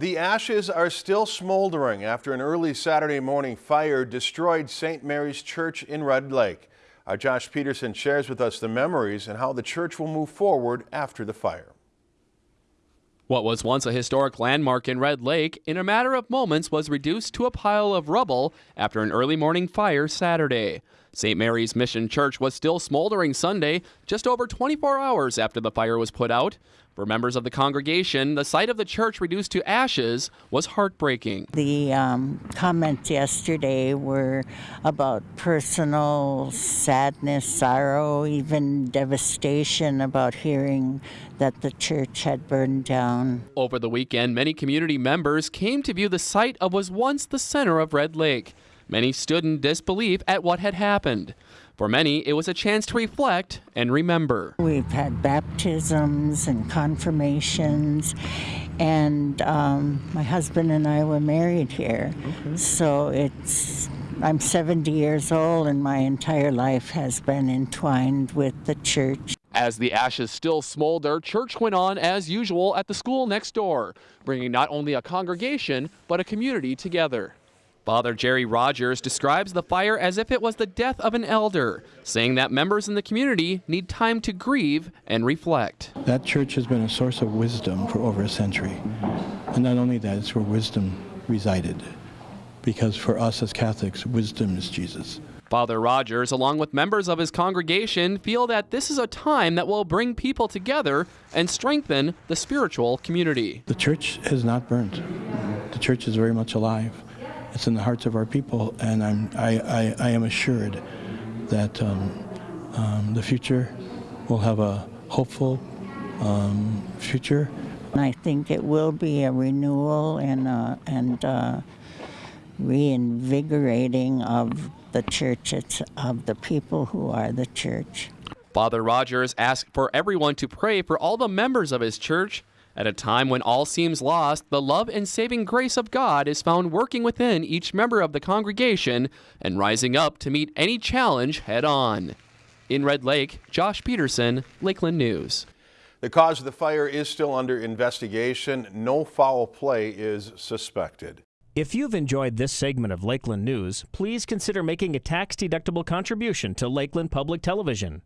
The ashes are still smoldering after an early Saturday morning fire destroyed St. Mary's Church in Red Lake. Our Josh Peterson shares with us the memories and how the church will move forward after the fire. What was once a historic landmark in Red Lake, in a matter of moments was reduced to a pile of rubble after an early morning fire Saturday. St. Mary's Mission Church was still smoldering Sunday, just over 24 hours after the fire was put out. For members of the congregation, the sight of the church reduced to ashes was heartbreaking. The um, comments yesterday were about personal sadness, sorrow, even devastation about hearing that the church had burned down. Over the weekend, many community members came to view the site of what was once the center of Red Lake. Many stood in disbelief at what had happened. For many, it was a chance to reflect and remember. We've had baptisms and confirmations, and um, my husband and I were married here. Okay. So it's I'm 70 years old, and my entire life has been entwined with the church. As the ashes still smolder, church went on as usual at the school next door, bringing not only a congregation, but a community together. Father Jerry Rogers describes the fire as if it was the death of an elder, saying that members in the community need time to grieve and reflect. That church has been a source of wisdom for over a century. And not only that, it's where wisdom resided. Because for us as Catholics, wisdom is Jesus. Father Rogers, along with members of his congregation, feel that this is a time that will bring people together and strengthen the spiritual community. The church has not burned. The church is very much alive it's in the hearts of our people, and I'm, I, I, I am assured that um, um, the future will have a hopeful um, future. I think it will be a renewal and, uh, and uh, reinvigorating of the church, it's of the people who are the church. Father Rogers asked for everyone to pray for all the members of his church at a time when all seems lost, the love and saving grace of God is found working within each member of the congregation and rising up to meet any challenge head on. In Red Lake, Josh Peterson, Lakeland News. The cause of the fire is still under investigation. No foul play is suspected. If you've enjoyed this segment of Lakeland News, please consider making a tax-deductible contribution to Lakeland Public Television.